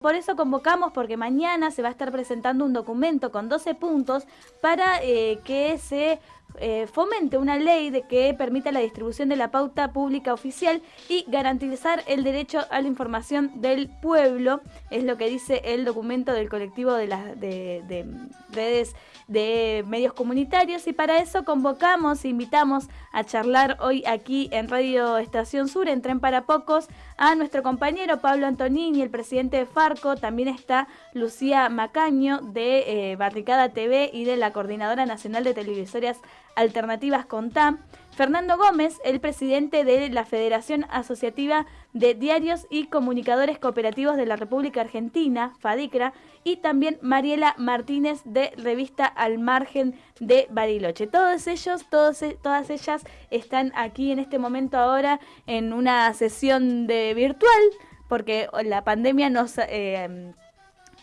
Por eso convocamos, porque mañana se va a estar presentando un documento con 12 puntos para eh, que se eh, fomente una ley de que permita la distribución de la pauta pública oficial y garantizar el derecho a la información del pueblo, es lo que dice el documento del colectivo de las de redes de medios comunitarios. Y para eso convocamos, invitamos a charlar hoy aquí en Radio Estación Sur, en Tren para Pocos, a nuestro compañero Pablo Antonini, el presidente de Farco, también está Lucía Macaño de eh, Barricada TV y de la Coordinadora Nacional de Televisorias Alternativas CONTAM, Fernando Gómez, el presidente de la Federación Asociativa de Diarios y Comunicadores Cooperativos de la República Argentina, FADICRA, y también Mariela Martínez de Revista Al Margen de Bariloche. Todos ellos, todos, e, todas ellas están aquí en este momento ahora en una sesión de virtual, porque la pandemia nos... Eh,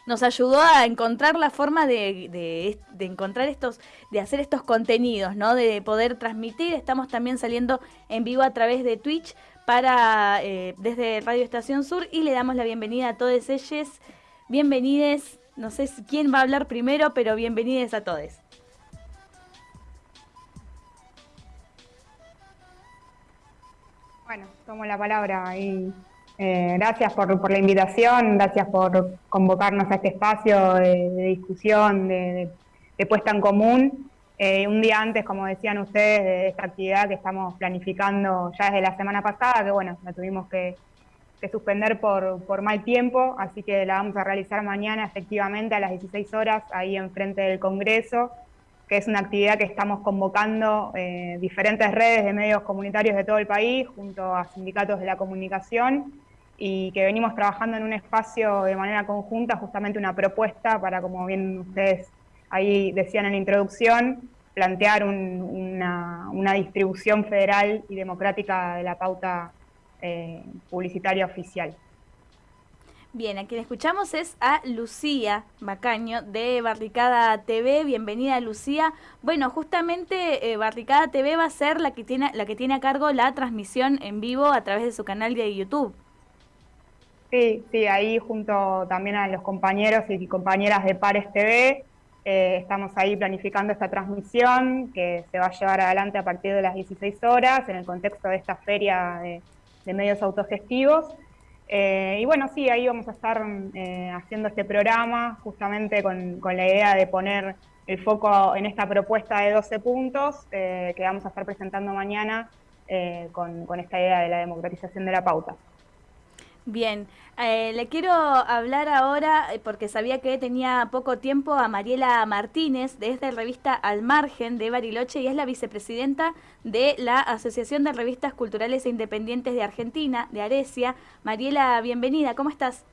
nos ayudó a encontrar la forma de, de, encontrar estos, de hacer estos contenidos, ¿no? De poder transmitir. Estamos también saliendo en vivo a través de Twitch para eh, desde Radio Estación Sur y le damos la bienvenida a todos ellos. Bienvenides. No sé quién va a hablar primero, pero bienvenidos a todos. Bueno, tomo la palabra y eh, gracias por, la invitación, gracias por convocarnos a este espacio de, discusión, de, puesta en común. Eh, un día antes, como decían ustedes, de esta actividad que estamos planificando ya desde la semana pasada, que bueno, la tuvimos que, suspender por, mal tiempo, así que la vamos a realizar mañana efectivamente a las 16 horas ahí enfrente del Congreso, que es una actividad que estamos convocando eh, diferentes redes de medios comunitarios de todo el país, junto a sindicatos de la comunicación, y que venimos trabajando en un espacio de manera conjunta, justamente una propuesta para, como bien ustedes ahí decían en la introducción, plantear una, distribución federal y democrática de la pauta eh, publicitaria oficial. Bien, a quien escuchamos es a Lucía Macaño de Barricada TV. Bienvenida Lucía. Bueno, justamente eh, Barricada TV va a ser la que tiene la que tiene a cargo la transmisión en vivo a través de su canal de YouTube. Sí, sí, ahí junto también a los compañeros y compañeras de Pares TV, eh, estamos ahí planificando esta transmisión que se va a llevar adelante a partir de las 16 horas en el contexto de esta feria de, medios autogestivos. Eh, y bueno, sí, ahí vamos a estar eh, haciendo este programa justamente con, la idea de poner el foco en esta propuesta de 12 puntos que vamos a estar presentando mañana con esta idea de la democratización de la pauta. Bien, eh, le quiero hablar ahora, eh, porque sabía que tenía poco tiempo, a Mariela Martínez, de esta revista Al Margen de Bariloche, y es la vicepresidenta de la Asociación de Revistas Culturales e Independientes de Argentina, de Arecia. Mariela, bienvenida, ¿cómo estás?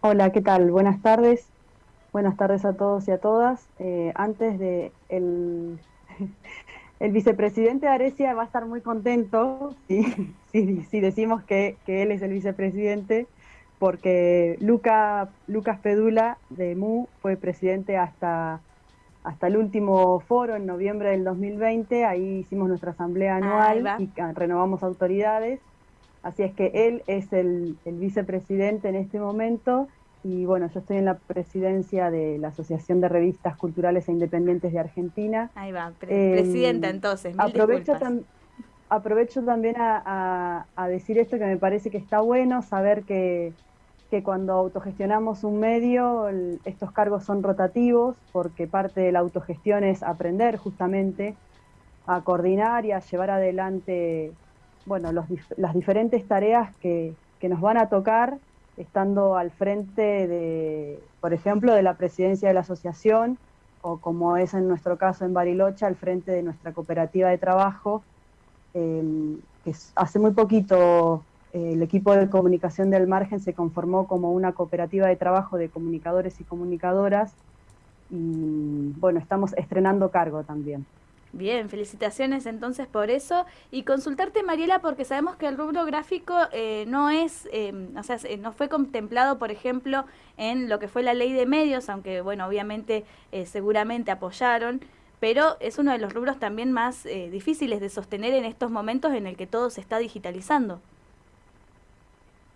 Hola, ¿qué tal? Buenas tardes. Buenas tardes a todos y a todas. Eh, antes de el el vicepresidente de Arecia va a estar muy contento si, decimos que, él es el vicepresidente, porque Luca, Lucas Pedula de MU fue presidente hasta, hasta el último foro en noviembre del 2020, ahí hicimos nuestra asamblea anual y renovamos autoridades, así es que él es el, el vicepresidente en este momento y bueno, yo estoy en la presidencia de la Asociación de Revistas Culturales e Independientes de Argentina. Ahí va, em, presidenta entonces. aprovecho, aprovecho también a, decir esto que me parece que está bueno, saber que, cuando autogestionamos un medio, estos cargos son rotativos, porque parte de la autogestión es aprender justamente a coordinar y a llevar adelante bueno, las diferentes tareas que, que nos van a tocar estando al frente de, por ejemplo, de la presidencia de la asociación, o como es en nuestro caso en Bariloche, al frente de nuestra cooperativa de trabajo, em, que hace muy poquito eh, el equipo de comunicación del margen se conformó como una cooperativa de trabajo de comunicadores y comunicadoras, y bueno, estamos estrenando cargo también. Bien, felicitaciones entonces por eso. Y consultarte, Mariela, porque sabemos que el rubro gráfico eh, no es, em, o sea, no fue contemplado, por ejemplo, en lo que fue la ley de medios, aunque, bueno, obviamente, eh, seguramente apoyaron, pero es uno de los rubros también más eh, difíciles de sostener en estos momentos en el que todo se está digitalizando.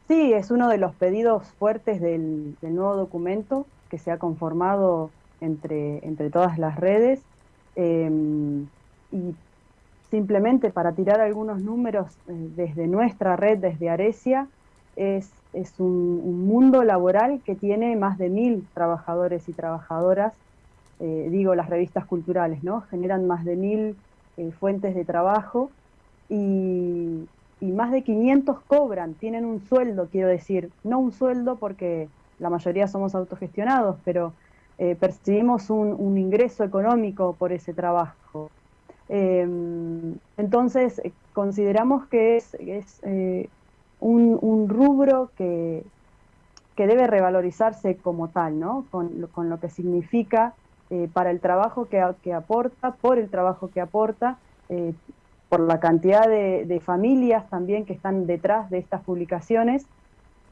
Sí, es uno de los pedidos fuertes del, nuevo documento que se ha conformado entre, entre todas las redes. Em, y simplemente para tirar algunos números eh, desde nuestra red, desde Arecia, es, un, mundo laboral que tiene más de mil trabajadores y trabajadoras, eh, digo las revistas culturales, ¿no? Generan más de mil eh, fuentes de trabajo y, más de 500 cobran, tienen un sueldo, quiero decir, no un sueldo porque la mayoría somos autogestionados, pero percibimos un, ingreso económico por ese trabajo. Em, entonces, eh, consideramos que es, eh, un, rubro que, que, debe revalorizarse como tal, ¿no? Con, lo que significa eh, para el trabajo que, que, aporta, por el trabajo que aporta, por la cantidad de, familias también que están detrás de estas publicaciones.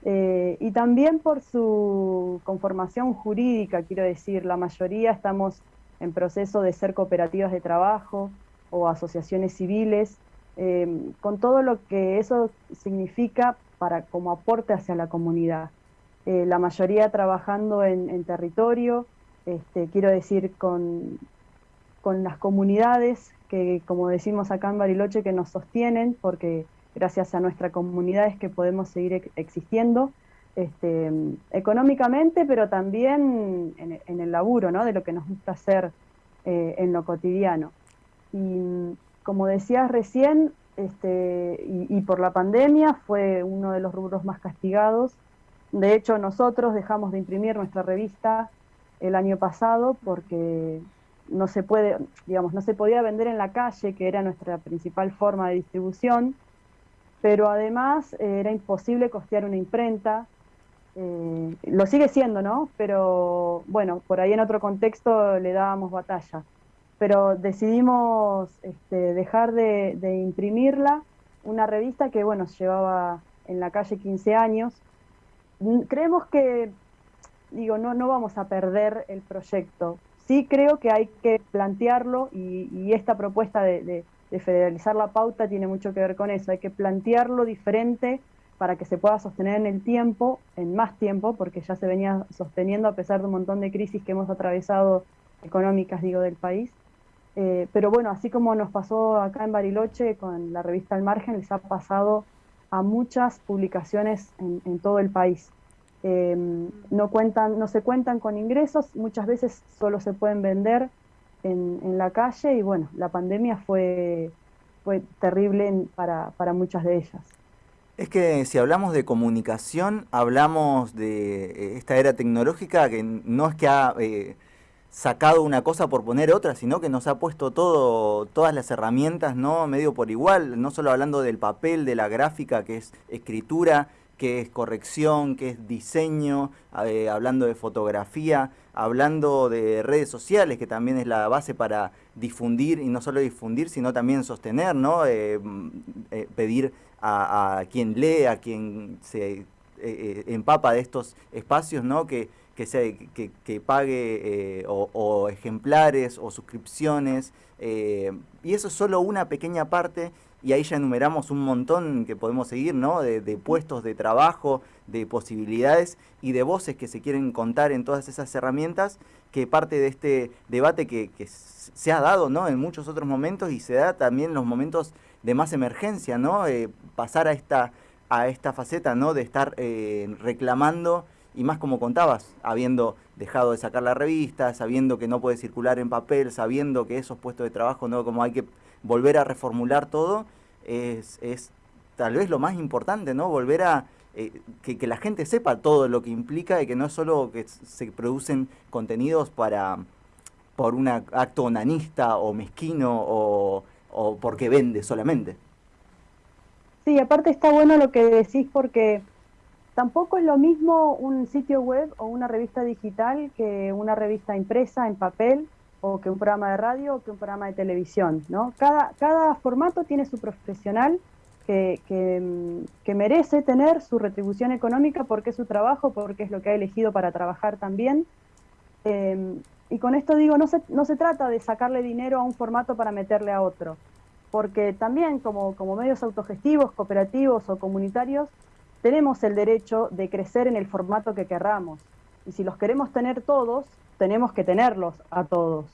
Y también por su conformación jurídica, quiero decir, la mayoría estamos en proceso de ser cooperativas de trabajo, o asociaciones civiles, eh, con todo lo que eso significa para como aporte hacia la comunidad. Eh, la mayoría trabajando en, territorio, este, quiero decir, con, con las comunidades que, como decimos acá en Bariloche, que nos sostienen, porque gracias a nuestra comunidad es que podemos seguir existiendo, este, económicamente, pero también en, el laburo, ¿no? de lo que nos gusta hacer eh, en lo cotidiano. Y como decías recién, este, y, por la pandemia fue uno de los rubros más castigados. De hecho, nosotros dejamos de imprimir nuestra revista el año pasado porque no se puede, digamos, no se podía vender en la calle, que era nuestra principal forma de distribución, pero además eh, era imposible costear una imprenta. Eh, lo sigue siendo, ¿no? Pero bueno, por ahí en otro contexto le dábamos batalla pero decidimos este, dejar de, imprimirla, una revista que bueno, llevaba en la calle 15 años. Mm, creemos que, digo, no, no vamos a perder el proyecto. Sí creo que hay que plantearlo y, esta propuesta de, federalizar la pauta tiene mucho que ver con eso. Hay que plantearlo diferente para que se pueda sostener en el tiempo, en más tiempo, porque ya se venía sosteniendo a pesar de un montón de crisis que hemos atravesado económicas, digo, del país. Eh, pero bueno, así como nos pasó acá en Bariloche con la revista Al Margen, les ha pasado a muchas publicaciones en, todo el país. Em, no, cuentan, no se cuentan con ingresos, muchas veces solo se pueden vender en, la calle y bueno, la pandemia fue, fue terrible para, para muchas de ellas. Es que si hablamos de comunicación, hablamos de eh, esta era tecnológica que no es que ha eh, sacado una cosa por poner otra, sino que nos ha puesto todo, todas las herramientas, ¿no? Medio por igual, no solo hablando del papel, de la gráfica, que es escritura, que es corrección, que es diseño, eh, hablando de fotografía, hablando de redes sociales, que también es la base para difundir, y no solo difundir, sino también sostener, ¿no? Eh, mm, eh, pedir a, quien lee, a quien se empapa de estos espacios, ¿no? Que, que, que, pague eh, o, ejemplares o suscripciones. Eh, y eso es solo una pequeña parte y ahí ya enumeramos un montón que podemos seguir, ¿no? De, puestos de trabajo, de posibilidades y de voces que se quieren contar en todas esas herramientas, que parte de este debate que, se ha dado, ¿no? En muchos otros momentos y se da también en los momentos de más emergencia, ¿no? Eh, pasar a esta, a esta faceta, ¿no? De estar reclamando y más como contabas, habiendo dejado de sacar la revista, sabiendo que no puede circular en papel, sabiendo que esos puestos de trabajo, no como hay que volver a reformular todo, es, es tal vez lo más importante, ¿no? Volver a eh, que, la gente sepa todo lo que implica y que no es solo que se producen contenidos para por un acto onanista o mezquino o, o porque vende solamente. Sí, aparte está bueno lo que decís porque Tampoco es lo mismo un sitio web o una revista digital que una revista impresa en papel o que un programa de radio o que un programa de televisión. ¿no? Cada, cada formato tiene su profesional que, que, merece tener su retribución económica porque es su trabajo, porque es lo que ha elegido para trabajar también. Em, y con esto digo, no se, no se trata de sacarle dinero a un formato para meterle a otro, porque también como, como medios autogestivos, cooperativos o comunitarios, tenemos el derecho de crecer en el formato que querramos. Y si los queremos tener todos, tenemos que tenerlos a todos.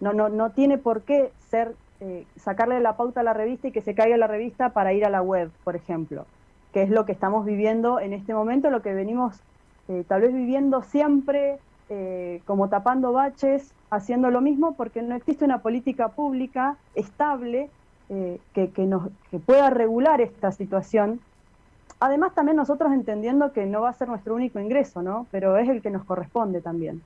No, no, no tiene por qué ser eh, sacarle la pauta a la revista y que se caiga la revista para ir a la web, por ejemplo, que es lo que estamos viviendo en este momento, lo que venimos eh, tal vez viviendo siempre eh, como tapando baches, haciendo lo mismo, porque no existe una política pública estable que, que, nos, que pueda regular esta situación. Además, también nosotros entendiendo que no va a ser nuestro único ingreso, ¿no? Pero es el que nos corresponde también.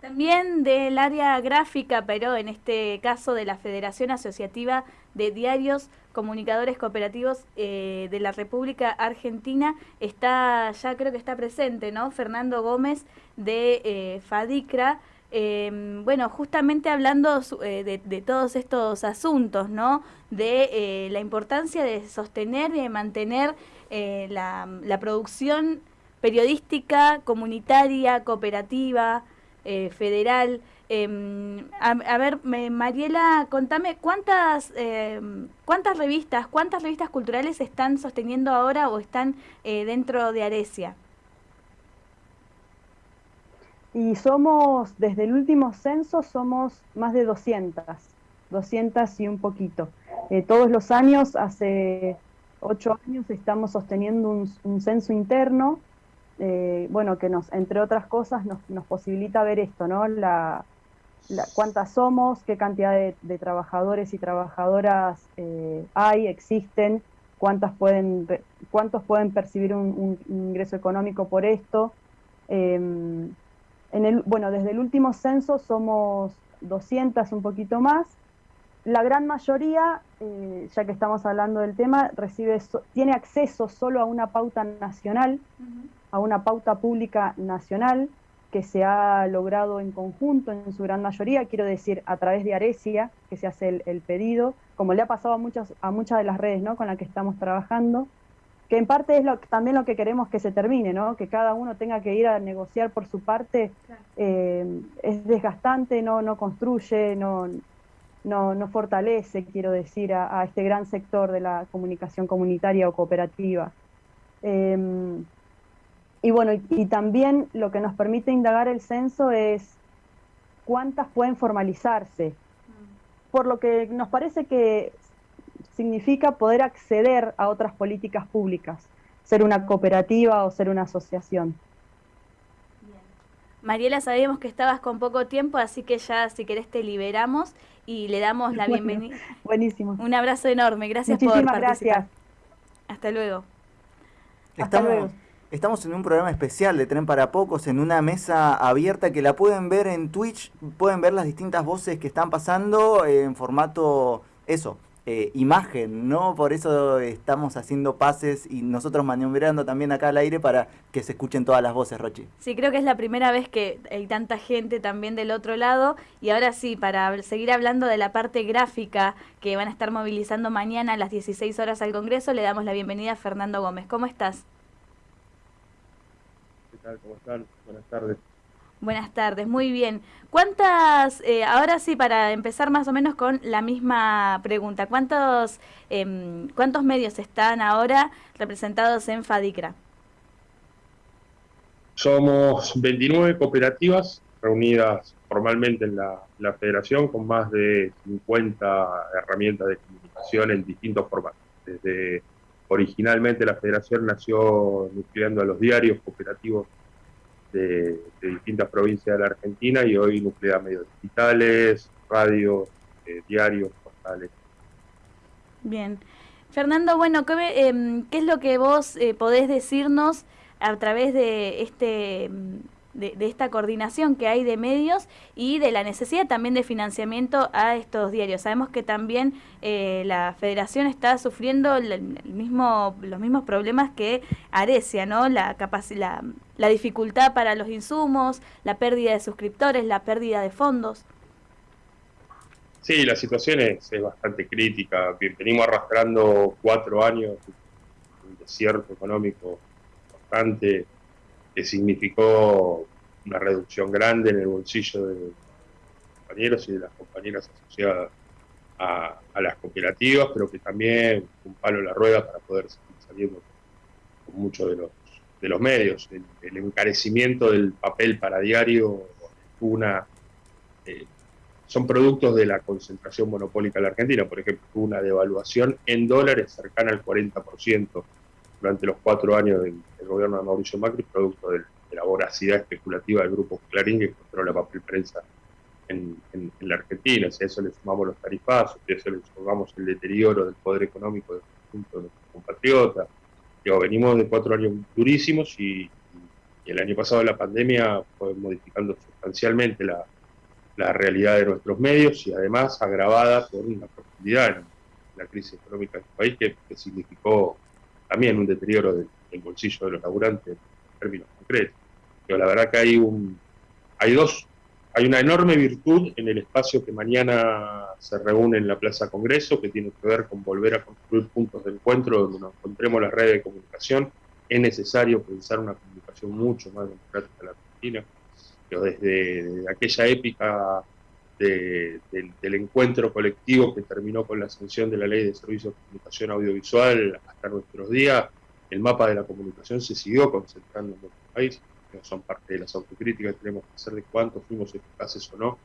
También del área gráfica, pero en este caso de la Federación Asociativa de Diarios Comunicadores Cooperativos eh, de la República Argentina, está, ya creo que está presente, ¿no? Fernando Gómez de eh, FADICRA. Em, bueno, justamente hablando eh, de, todos estos asuntos, ¿no? De la importancia de sostener y de mantener la, la producción periodística, comunitaria, cooperativa, eh, federal. Em, a, ver, Mariela, contame cuántas em, cuántas revistas, cuántas revistas culturales están sosteniendo ahora o están eh, dentro de Aresia. Y somos, desde el último censo, somos más de 200, 200 y un poquito. Eh, todos los años, hace ocho años, estamos sosteniendo un censo interno eh, bueno, que nos, entre otras cosas, nos, posibilita ver esto, ¿no? La, cuántas somos, qué cantidad de, trabajadores y trabajadoras eh, hay, existen, cuántas pueden, cuántos pueden percibir un, ingreso económico por esto. Em, en el, bueno, desde el último censo somos 200, un poquito más. La gran mayoría, eh, ya que estamos hablando del tema, recibe tiene acceso solo a una pauta nacional a una pauta pública nacional que se ha logrado en conjunto en su gran mayoría, quiero decir, a través de Aresia, que se hace el, pedido, como le ha pasado a muchas, a muchas de las redes ¿no? con las que estamos trabajando, que en parte es lo, también lo que queremos que se termine, ¿no? que cada uno tenga que ir a negociar por su parte, eh, es desgastante, no, no construye, no, no, no fortalece, quiero decir, a, este gran sector de la comunicación comunitaria o cooperativa. Em, y bueno, y, también lo que nos permite indagar el censo es cuántas pueden formalizarse. Por lo que nos parece que significa poder acceder a otras políticas públicas, ser una cooperativa o ser una asociación. Mariela, sabíamos que estabas con poco tiempo, así que ya si querés te liberamos y le damos la bienvenida. Buenísimo. Un abrazo enorme, gracias por participar. gracias. Hasta luego. Hasta luego. Estamos en un programa especial de Tren para Pocos, en una mesa abierta que la pueden ver en Twitch, pueden ver las distintas voces que están pasando en formato, eso, eh, imagen, ¿no? Por eso estamos haciendo pases y nosotros maniobrando también acá al aire para que se escuchen todas las voces, Rochi. Sí, creo que es la primera vez que hay tanta gente también del otro lado. Y ahora sí, para seguir hablando de la parte gráfica que van a estar movilizando mañana a las 16 horas al Congreso, le damos la bienvenida a Fernando Gómez. ¿Cómo estás? ¿Cómo están? Buenas tardes. Buenas tardes, muy bien. ¿Cuántas, eh, ahora sí, para empezar más o menos con la misma pregunta, ¿cuántos, em, ¿cuántos medios están ahora representados en FADICRA? Somos 29 cooperativas reunidas formalmente en la, federación con más de 50 herramientas de comunicación en distintos formatos. Desde originalmente la federación nació nucleando a los diarios cooperativos de, distintas provincias de la Argentina y hoy nuclea medios digitales, radio, eh, diarios, portales. Bien. Fernando, bueno, ¿qué, em, ¿qué, es lo que vos eh, podés decirnos a través de este de, esta coordinación que hay de medios y de la necesidad también de financiamiento a estos diarios. Sabemos que también eh, la federación está sufriendo el, mismo, los mismos problemas que Arecia, ¿no? La, la, la dificultad para los insumos, la pérdida de suscriptores, la pérdida de fondos. Sí, la situación es, bastante crítica. Venimos arrastrando cuatro años, un desierto económico bastante que significó una reducción grande en el bolsillo de los compañeros y de las compañeras asociadas a, las cooperativas, pero que también un palo en la rueda para poder seguir saliendo muchos de los, de los medios. El, encarecimiento del papel para diario una, eh, son productos de la concentración monopólica en la Argentina. Por ejemplo, una devaluación en dólares cercana al 40% durante los cuatro años del, gobierno de Mauricio Macri, producto de, la voracidad especulativa del grupo Clarín que controla papel prensa en, la Argentina. Si a eso le sumamos los tarifazos, si a eso le sumamos el deterioro del poder económico del conjunto de nuestros compatriotas, venimos de cuatro años durísimos y, el año pasado la pandemia fue modificando sustancialmente la, realidad de nuestros medios y además agravada por una profundidad en la crisis económica del país que, significó también un deterioro del, bolsillo de los laburantes en términos concretos. Pero la verdad que hay, un, hay dos hay una enorme virtud en el espacio que mañana se reúne en la Plaza Congreso, que tiene que ver con volver a construir puntos de encuentro donde nos encontremos las redes de comunicación. Es necesario pensar una comunicación mucho más democrática en la Argentina. Pero desde, aquella épica del encuentro colectivo que terminó con la sanción de la Ley de Servicios de Comunicación Audiovisual hasta nuestros días, el mapa de la comunicación se siguió concentrando en nuestro país son parte de las autocríticas que tenemos que hacer de cuánto fuimos eficaces o no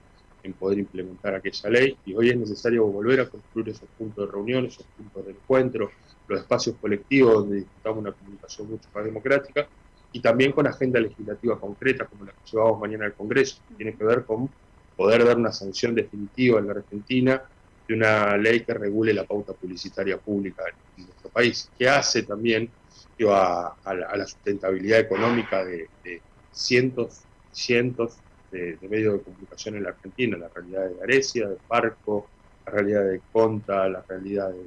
en poder implementar aquella ley. Y hoy es necesario volver a construir esos puntos de reunión, esos puntos de encuentro, los espacios colectivos donde disfrutamos una comunicación mucho más democrática y también con agenda legislativa concreta como la que llevamos mañana al Congreso, que tiene que ver con poder dar una sanción definitiva en la Argentina de una ley que regule la pauta publicitaria pública en nuestro país, que hace también a, la, sustentabilidad económica de, cientos, cientos de, medios de comunicación en la Argentina, la realidad de Arecia, de Parco, la realidad de Conta, la realidad de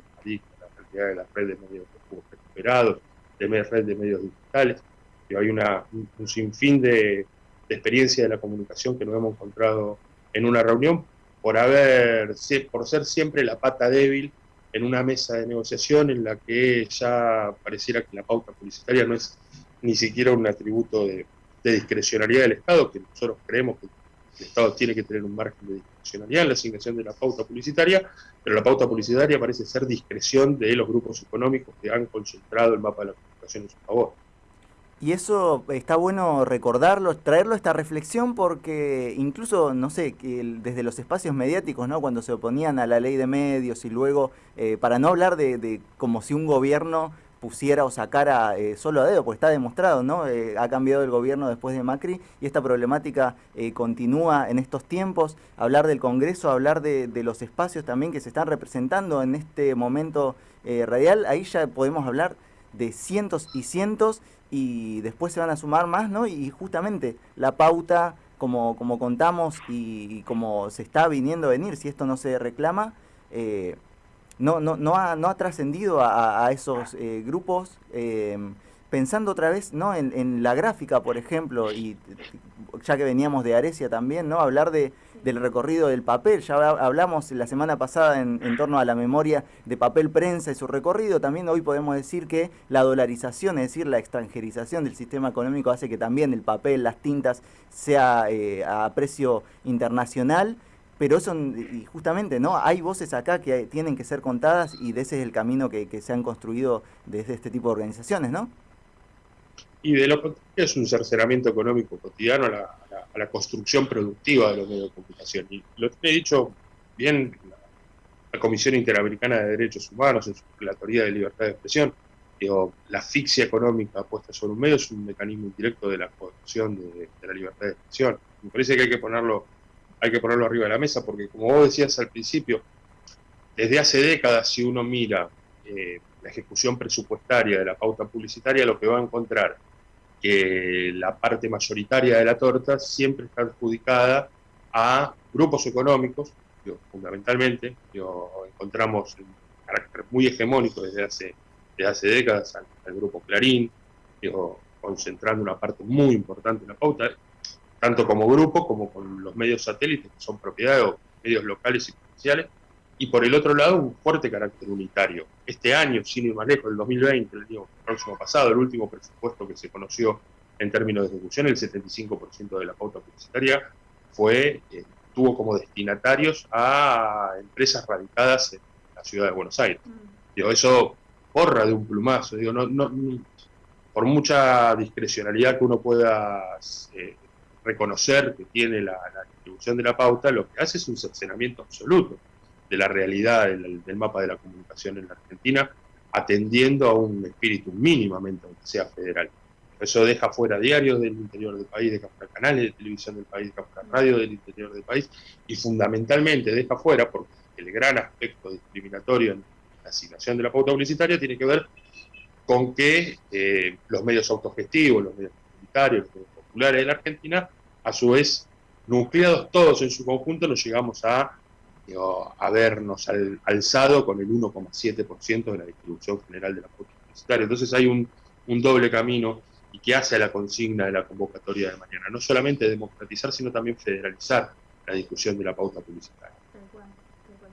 la realidad de la red de medios recuperados, de red de medios digitales. Y hay una, un, sinfín de, de experiencia de la comunicación que nos hemos encontrado en una reunión por haber, por ser siempre la pata débil en una mesa de negociación en la que ya pareciera que la pauta publicitaria no es ni siquiera un atributo de, discrecionalidad del Estado, que nosotros creemos que el Estado tiene que tener un margen de discrecionalidad en la asignación de la pauta publicitaria, pero la pauta publicitaria parece ser discreción de los grupos económicos que han concentrado el mapa de la comunicación en su favor. Y eso está bueno recordarlo, traerlo a esta reflexión porque incluso, no sé, que desde los espacios mediáticos, ¿no? Cuando se oponían a la ley de medios y luego, eh, para no hablar de, como si un gobierno pusiera o sacara eh, solo a dedo, porque está demostrado, ¿no? Eh, ha cambiado el gobierno después de Macri y esta problemática continúa en estos tiempos. Hablar del Congreso, hablar de, de, los espacios también que se están representando en este momento radial, ahí ya podemos hablar de cientos y cientos y después se van a sumar más, ¿no? Y justamente la pauta, como, como contamos y, como se está viniendo a venir, si esto no se reclama, eh, no, no, no ha, no ha trascendido a, esos eh, grupos. Eh, pensando otra vez ¿no? En, la gráfica, por ejemplo, y ya que veníamos de Arecia también, ¿no? hablar de, del recorrido del papel, ya hablamos la semana pasada en, torno a la memoria de papel prensa y su recorrido, también hoy podemos decir que la dolarización, es decir, la extranjerización del sistema económico hace que también el papel, las tintas, sea eh, a precio internacional pero eso, y justamente, ¿no? Hay voces acá que tienen que ser contadas y ese es el camino que, que se han construido desde este tipo de organizaciones, ¿no? Y de lo contrario es un cercenamiento económico cotidiano a la, construcción productiva de los medios de comunicación. Y lo he dicho bien la, Comisión Interamericana de Derechos Humanos en su Relatoría de Libertad de Expresión, digo, la asfixia económica puesta sobre un medio es un mecanismo indirecto de la coerción de, la libertad de expresión. Me parece que hay que ponerlo hay que ponerlo arriba de la mesa porque como vos decías al principio, desde hace décadas si uno mira eh, la ejecución presupuestaria de la pauta publicitaria, lo que va a encontrar que la parte mayoritaria de la torta siempre está adjudicada a grupos económicos, fundamentalmente, encontramos un carácter muy hegemónico desde hace, desde hace décadas al, grupo Clarín, concentrando una parte muy importante en la pauta, tanto como grupo como con los medios satélites, que son propiedad de medios locales y provinciales, y por el otro lado un fuerte carácter unitario. Este año, sin ir más lejos, el 2020, el año próximo pasado, el último presupuesto que se conoció en términos de ejecución, el 75% de la pauta publicitaria fue, eh, tuvo como destinatarios a empresas radicadas en la ciudad de Buenos Aires. Mm. Digo, eso porra de un plumazo, digo, no, no, por mucha discrecionalidad que uno pueda eh, reconocer que tiene la, distribución de la pauta, lo que hace es un cercenamiento absoluto de la realidad del, mapa de la comunicación en la Argentina, atendiendo a un espíritu mínimamente, aunque sea federal. Eso deja fuera diarios del interior del país, deja fuera canales de televisión del país, deja fuera radio del interior del país, y fundamentalmente deja fuera, porque el gran aspecto discriminatorio en la asignación de la pauta publicitaria tiene que ver con que eh, los medios autogestivos, los medios comunitarios, los medios populares de la Argentina, a su vez, nucleados todos en su conjunto, nos llegamos a habernos alzado con el 1,7% de la distribución general de la pauta publicitaria. Entonces hay un, un doble camino y que hace a la consigna de la convocatoria de mañana. No solamente democratizar, sino también federalizar la discusión de la pauta publicitaria.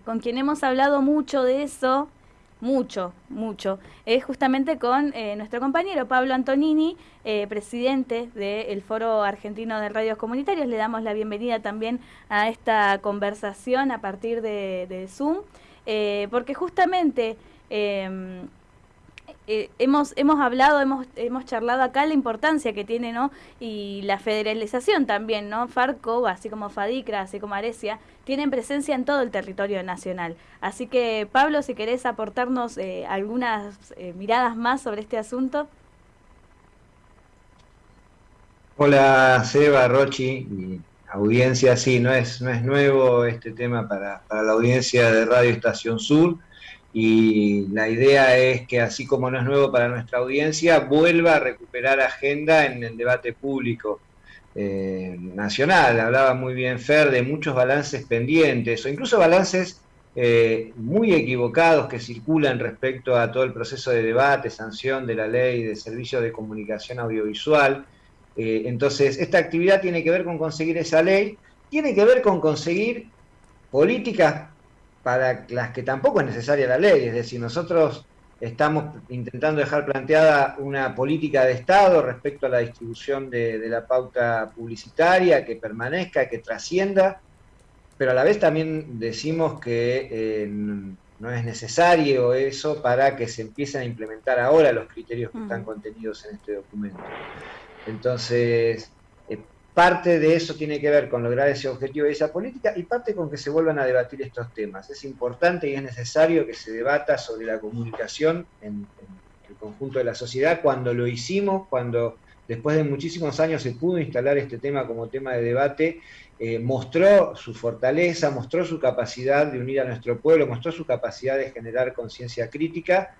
Con quien hemos hablado mucho de eso mucho, mucho, es justamente con eh, nuestro compañero Pablo Antonini, eh, presidente del Foro Argentino de Radios Comunitarios. Le damos la bienvenida también a esta conversación a partir de, Zoom, eh, porque justamente em, eh, hemos, hemos hablado, hemos, hemos charlado acá la importancia que tiene, ¿no? Y la federalización también, ¿no? Farco, así como Fadicra, así como Arecia, tienen presencia en todo el territorio nacional. Así que, Pablo, si querés aportarnos eh, algunas eh, miradas más sobre este asunto. Hola, Seba, Rochi audiencia. Sí, no es, no es nuevo este tema para, para la audiencia de Radio Estación Sur y la idea es que así como no es nuevo para nuestra audiencia, vuelva a recuperar agenda en el debate público eh, nacional. Hablaba muy bien Fer de muchos balances pendientes o incluso balances eh, muy equivocados que circulan respecto a todo el proceso de debate, sanción de la ley de servicios de comunicación audiovisual. Eh, entonces, esta actividad tiene que ver con conseguir esa ley, tiene que ver con conseguir políticas para las que tampoco es necesaria la ley, es decir, nosotros estamos intentando dejar planteada una política de Estado respecto a la distribución de, la pauta publicitaria, que permanezca, que trascienda, pero a la vez también decimos que eh, no es necesario eso para que se empiecen a implementar ahora los criterios que están contenidos en este documento. Entonces, Parte de eso tiene que ver con lograr ese objetivo y esa política y parte con que se vuelvan a debatir estos temas. Es importante y es necesario que se debata sobre la comunicación en, el conjunto de la sociedad. Cuando lo hicimos, cuando después de muchísimos años se pudo instalar este tema como tema de debate, eh, mostró su fortaleza, mostró su capacidad de unir a nuestro pueblo, mostró su capacidad de generar conciencia crítica.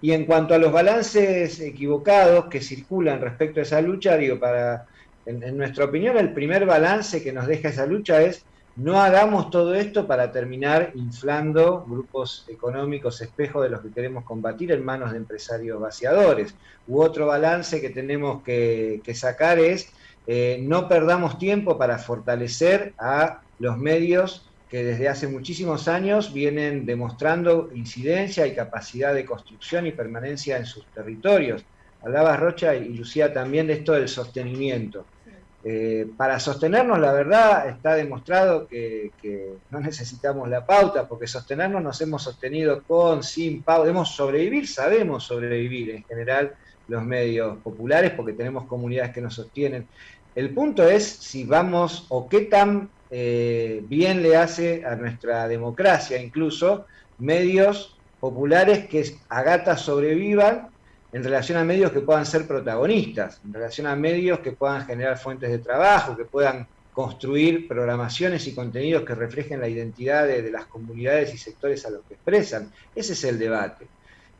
Y en cuanto a los balances equivocados que circulan respecto a esa lucha, digo, para en, nuestra opinión, el primer balance que nos deja esa lucha es no hagamos todo esto para terminar inflando grupos económicos espejos de los que queremos combatir en manos de empresarios vaciadores. U otro balance que tenemos que, sacar es eh, no perdamos tiempo para fortalecer a los medios que desde hace muchísimos años vienen demostrando incidencia y capacidad de construcción y permanencia en sus territorios. Hablaba Rocha y Lucía también de esto del sostenimiento. Eh, para sostenernos, la verdad, está demostrado que, no necesitamos la pauta, porque sostenernos nos hemos sostenido con, sin pauta. Debemos sobrevivir, sabemos sobrevivir en general los medios populares, porque tenemos comunidades que nos sostienen. El punto es si vamos, o qué tan eh, bien le hace a nuestra democracia, incluso, medios populares que a gatas sobrevivan en relación a medios que puedan ser protagonistas, en relación a medios que puedan generar fuentes de trabajo, que puedan construir programaciones y contenidos que reflejen la identidad de, las comunidades y sectores a los que expresan. Ese es el debate.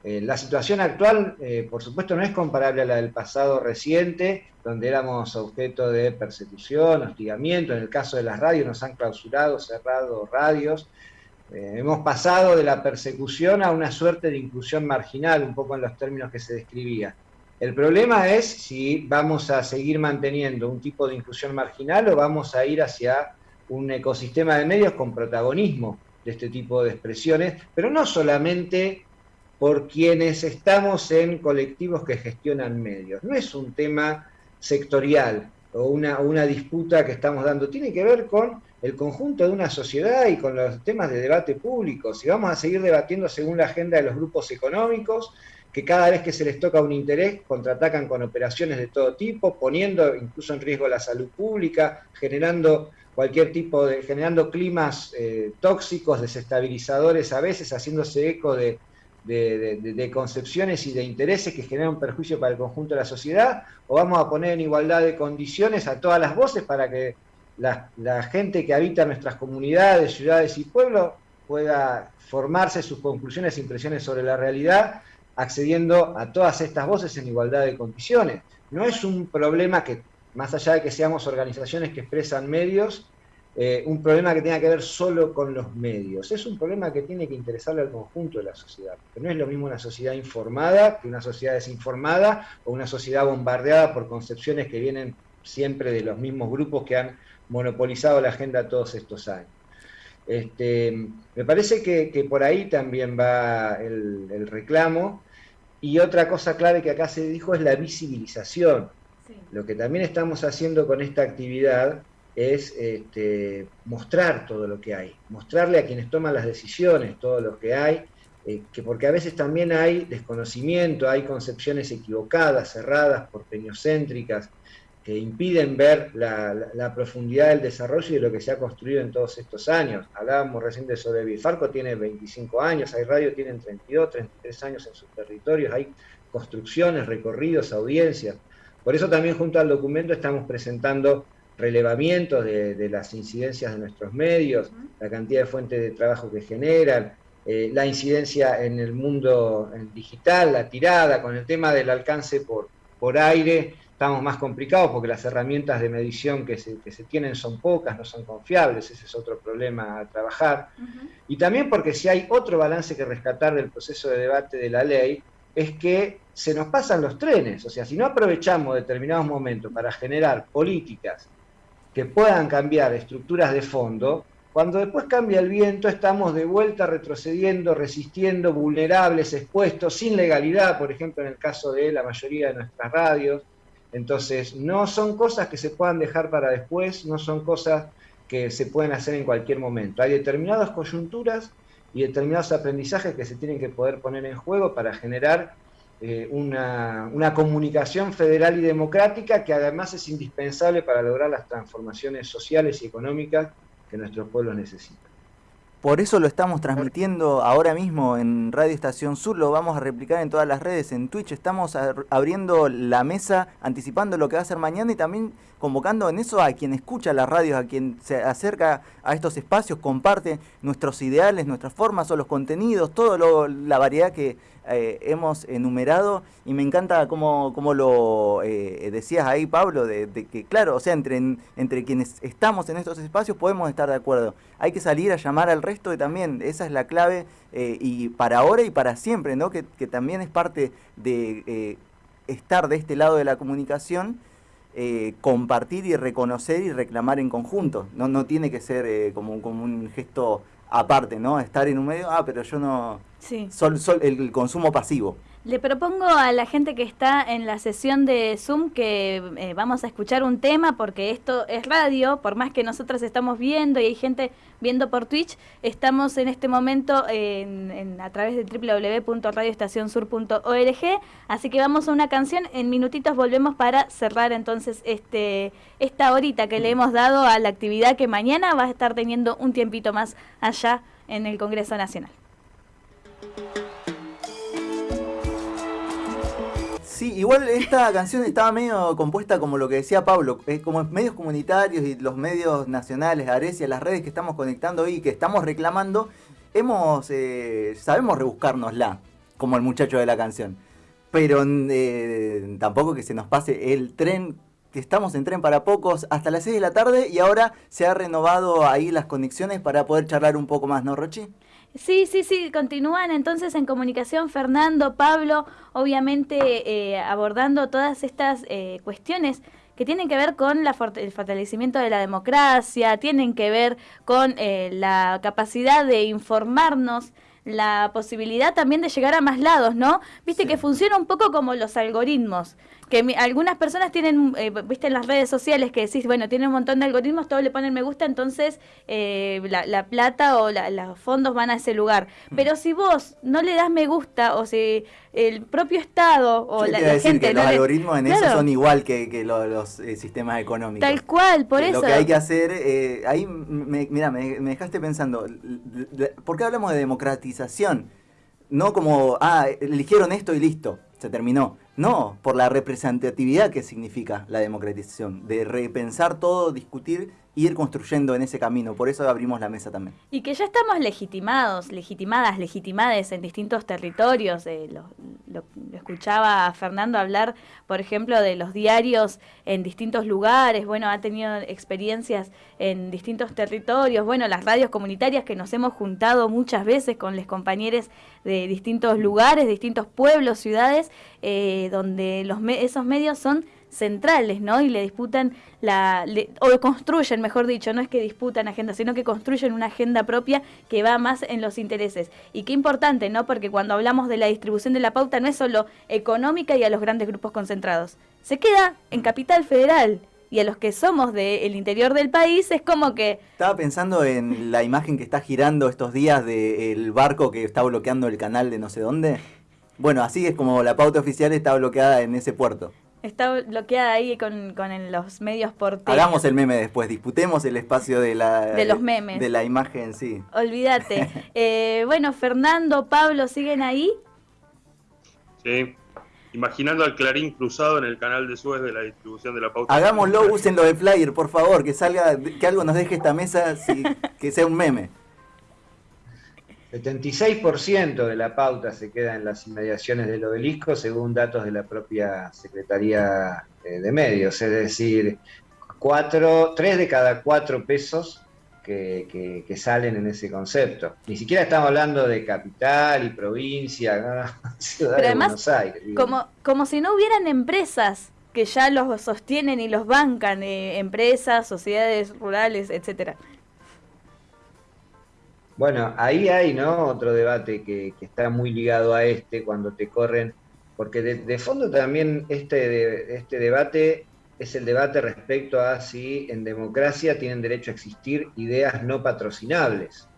Eh, la situación actual, eh, por supuesto, no es comparable a la del pasado reciente, donde éramos objeto de persecución, hostigamiento. En el caso de las radios nos han clausurado, cerrado radios. Eh, hemos pasado de la persecución a una suerte de inclusión marginal, un poco en los términos que se describía. El problema es si vamos a seguir manteniendo un tipo de inclusión marginal o vamos a ir hacia un ecosistema de medios con protagonismo de este tipo de expresiones, pero no solamente por quienes estamos en colectivos que gestionan medios. No es un tema sectorial, o una, una disputa que estamos dando, tiene que ver con el conjunto de una sociedad y con los temas de debate público. Si vamos a seguir debatiendo según la agenda de los grupos económicos, que cada vez que se les toca un interés contraatacan con operaciones de todo tipo, poniendo incluso en riesgo la salud pública, generando cualquier tipo de, generando climas eh, tóxicos, desestabilizadores a veces, haciéndose eco de, de, concepciones y de intereses que generan un perjuicio para el conjunto de la sociedad, o vamos a poner en igualdad de condiciones a todas las voces para que la, la gente que habita nuestras comunidades, ciudades y pueblos pueda formarse sus conclusiones e impresiones sobre la realidad accediendo a todas estas voces en igualdad de condiciones. No es un problema que, más allá de que seamos organizaciones que expresan medios, eh, un problema que tenga que ver solo con los medios. Es un problema que tiene que interesarle al conjunto de la sociedad. No es lo mismo una sociedad informada que una sociedad desinformada o una sociedad bombardeada por concepciones que vienen siempre de los mismos grupos que han monopolizado la agenda todos estos años. Este, me parece que, por ahí también va el reclamo y otra cosa clave que acá se dijo es la visibilización. Lo que también estamos haciendo con esta actividad es este, mostrar todo lo que hay, mostrarle a quienes toman las decisiones todo lo que hay, eh, que porque a veces también hay desconocimiento, hay concepciones equivocadas, cerradas, porteñocéntricas, que impiden ver la, profundidad del desarrollo y de lo que se ha construido en todos estos años. Hablábamos recién de sobre Farco tiene 25 años, hay radio tienen 32, 33 años en sus territorios, hay construcciones, recorridos, audiencias. Por eso también junto al documento estamos presentando relevamientos de, las incidencias de nuestros medios, la cantidad de fuentes de trabajo que generan, eh, la incidencia en el mundo digital, la tirada, con el tema del alcance por, por aire, estamos más complicados porque las herramientas de medición que se, tienen son pocas, no son confiables, ese es otro problema a trabajar. Y también porque si hay otro balance que rescatar del proceso de debate de la ley, es que se nos pasan los trenes, o sea, si no aprovechamos determinados momentos para generar políticas que puedan cambiar estructuras de fondo, cuando después cambia el viento estamos de vuelta retrocediendo, resistiendo, vulnerables, expuestos, sin legalidad, por ejemplo en el caso de la mayoría de nuestras radios, entonces, no son cosas que se puedan dejar para después, no son cosas que se pueden hacer en cualquier momento. Hay determinadas coyunturas y determinados aprendizajes que se tienen que poder poner en juego para generar eh, una, una, comunicación federal y democrática que además es indispensable para lograr las transformaciones sociales y económicas que nuestros pueblos necesitan. Por eso lo estamos transmitiendo ahora mismo en Radio Estación Sur, lo vamos a replicar en todas las redes, en Twitch, estamos abriendo la mesa, anticipando lo que va a ser mañana y también convocando en eso a quien escucha las radios, a quien se acerca a estos espacios, comparte nuestros ideales, nuestras formas o los contenidos, toda la variedad que eh, hemos enumerado y me encanta cómo, lo eh, decías ahí, Pablo, de, que claro, o sea, entre, entre quienes estamos en estos espacios podemos estar de acuerdo. Hay que salir a llamar al resto y también esa es la clave eh, y para ahora y para siempre, ¿no? Que, también es parte de estar de este lado de la comunicación. compartir y reconocer y reclamar en conjunto. No, no tiene que ser como, como un gesto aparte, ¿no? Estar en un medio, ah, pero yo no... Sí. Sol, el consumo pasivo. Le propongo a la gente que está en la sesión de Zoom que eh, vamos a escuchar un tema porque esto es radio, por más que nosotros estamos viendo y hay gente viendo por Twitch, estamos en este momento en, a través de www.radioestacionsur.org, así que vamos a una canción, en minutitos volvemos para cerrar entonces este esta horita que le hemos dado a la actividad que mañana va a estar teniendo un tiempito más allá en el Congreso Nacional. Sí, igual esta canción estaba medio compuesta como lo que decía Pablo, eh, como medios comunitarios y los medios nacionales, Arecia, las redes que estamos conectando hoy, que estamos reclamando, hemos, eh, sabemos rebuscárnosla, como el muchacho de la canción. Pero eh, tampoco que se nos pase el tren, que estamos en tren para pocos hasta las 6 de la tarde y ahora se ha renovado ahí las conexiones para poder charlar un poco más, ¿no, Rochi? Sí, sí, sí, continúan entonces en comunicación Fernando, Pablo, obviamente eh, abordando todas estas eh, cuestiones que tienen que ver con la el fortalecimiento de la democracia, tienen que ver con eh, la capacidad de informarnos, la posibilidad también de llegar a más lados, ¿no? Viste que funciona un poco como los algoritmos, que algunas personas tienen, eh, viste en las redes sociales que decís, bueno, tienen un montón de algoritmos, todos le ponen me gusta, entonces eh, la, plata o los fondos van a ese lugar. Mm. Pero si vos no le das me gusta o si el propio Estado o la, gente... Que los algoritmos en eso son igual que, los, eh, sistemas económicos. Tal cual, por eso. Lo que hay que hacer, ahí, mira, me, me dejaste pensando, ¿por qué hablamos de democratización? No como, ah, eligieron esto y listo, se terminó. No, por la representatividad que significa la democratización, de repensar todo, discutir ir construyendo en ese camino. Por eso abrimos la mesa también. Y que ya estamos legitimados, legitimadas, legitimades en distintos territorios. Eh, lo, escuchaba a Fernando hablar, por ejemplo, de los diarios en distintos lugares. Bueno, ha tenido experiencias en distintos territorios. Bueno, las radios comunitarias que nos hemos juntado muchas veces con los compañeros de distintos lugares, distintos pueblos, ciudades, eh, donde los esos medios son centrales, ¿no? Y le disputan la o construyen, mejor dicho, no es que disputan agenda, sino que construyen una agenda propia que va más en los intereses. Y qué importante, ¿no? Porque cuando hablamos de la distribución de la pauta no es solo económica y a los grandes grupos concentrados. Se queda en Capital Federal, y a los que somos del interior del país es como que... Estaba pensando en la imagen que está girando estos días del barco que está bloqueando el canal de no sé dónde. Bueno, así es como la pauta oficial está bloqueada en ese puerto. Está bloqueada ahí con, con los medios porteños. Hagamos el meme después, disputemos el espacio de la, de los memes. De la imagen, sí. Olvídate. Eh, bueno, Fernando, Pablo, ¿siguen ahí? Sí. Imaginando al Clarín cruzado en el canal de Suez de la distribución de la pauta. Hagámoslo, úsenlo de flyer, por favor, que salga, que algo nos deje esta mesa, que sea un meme. 76% de la pauta se queda en las inmediaciones del obelisco, según datos de la propia Secretaría eh, de Medios. Es decir, cuatro, tres de cada cuatro pesos que, salen en ese concepto. Ni siquiera estamos hablando de capital y provincia, ciudad de Buenos Aires. Como, como si no hubieran empresas que ya los sostienen y los bancan, eh, empresas, sociedades rurales, etcétera. Bueno, ahí hay ¿no? otro debate que, está muy ligado a este, cuando te corren, porque de, fondo también este, este debate es el debate respecto a si en democracia tienen derecho a existir ideas no patrocinables.